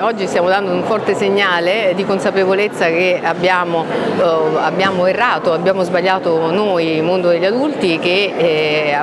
oggi stiamo dando un forte segnale di consapevolezza che abbiamo, eh, abbiamo errato, abbiamo sbagliato noi, il mondo degli adulti, che eh,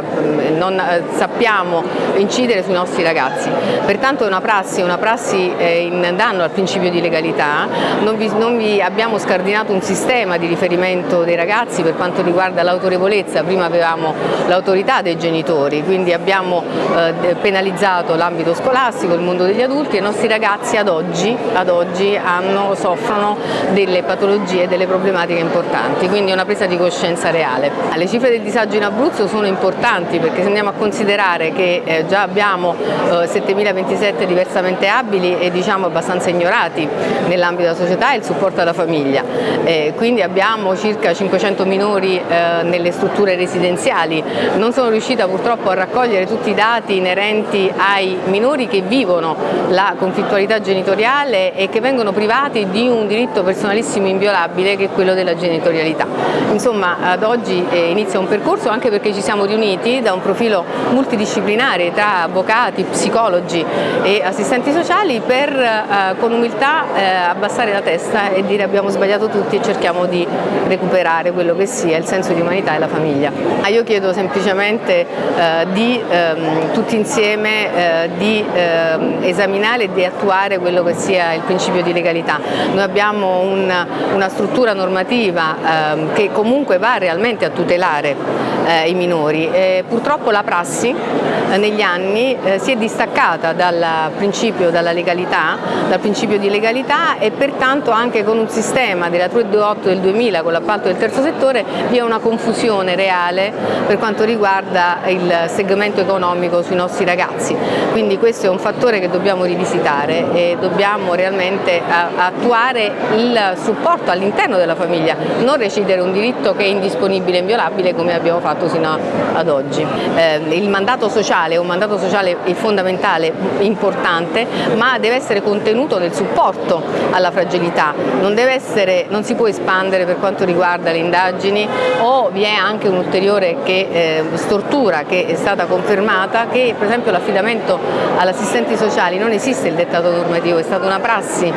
non sappiamo incidere sui nostri ragazzi. Pertanto è una prassi, una prassi eh, in danno al principio di legalità, non vi, non vi abbiamo scardinato un sistema di riferimento dei ragazzi per quanto riguarda l'autorevolezza, prima avevamo l'autorità dei genitori, quindi abbiamo eh, penalizzato l'ambito scolastico, il mondo degli adulti e i nostri ragazzi ad oggi, ad oggi hanno, soffrono delle patologie, delle problematiche importanti, quindi una presa di coscienza reale. Le cifre del disagio in Abruzzo sono importanti perché se andiamo a considerare che eh, già abbiamo eh, 7.027 diversamente abili e diciamo abbastanza ignorati nell'ambito della società e il supporto alla famiglia, eh, quindi abbiamo circa 500 minori eh, nelle strutture residenziali, non sono riuscita purtroppo a raccogliere tutti i dati inerenti ai minori che vivono la conflittualità genitoriale e che vengono privati di un diritto personalissimo inviolabile che è quello della genitorialità. Insomma ad oggi eh, inizia un percorso anche perché ci siamo riuniti da un profilo multidisciplinare tra avvocati, psicologi e assistenti sociali per eh, con umiltà eh, abbassare la testa e dire abbiamo sbagliato tutti e cerchiamo di recuperare quello che sia il senso di umanità e la famiglia. Ah, io chiedo semplicemente eh, di ehm, tutti insieme eh, di ehm, esaminare e di attuare quello che sia il principio di legalità. Noi abbiamo un, una struttura normativa ehm, che comunque va realmente a tutelare eh, i minori. purtroppo la prassi eh, negli anni eh, si è distaccata dal principio, dalla legalità, dal principio di legalità e pertanto anche con un sistema della 328 del 2000 con l'appalto del terzo settore vi è una confusione reale per quanto riguarda il segmento economico sui nostri ragazzi. Quindi questo è un fattore che dobbiamo rivisitare e dobbiamo realmente attuare il supporto all'interno della famiglia, non recidere un diritto che è indisponibile e inviolabile come abbiamo fatto sino ad oggi. Eh, il mandato sociale è un mandato sociale fondamentale, importante, ma deve essere contenuto nel supporto alla fragilità, non, essere, non si può espandere per quanto riguarda le indagini o vi è anche un'ulteriore eh, stortura che è stata confermata che per esempio l'affidamento all'assistenti sociali non esiste il dettato normativo, è stata una prassi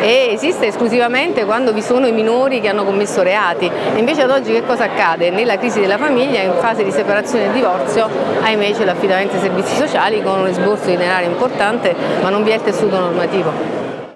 e esiste esclusivamente quando vi sono i minori che hanno commesso reati. Invece ad oggi che cosa accade? Nella crisi della famiglia, in fase di separazione e divorzio, ahimè c'è l'affidamento ai servizi sociali con un esborso di denaro importante ma non vi è il tessuto normativo.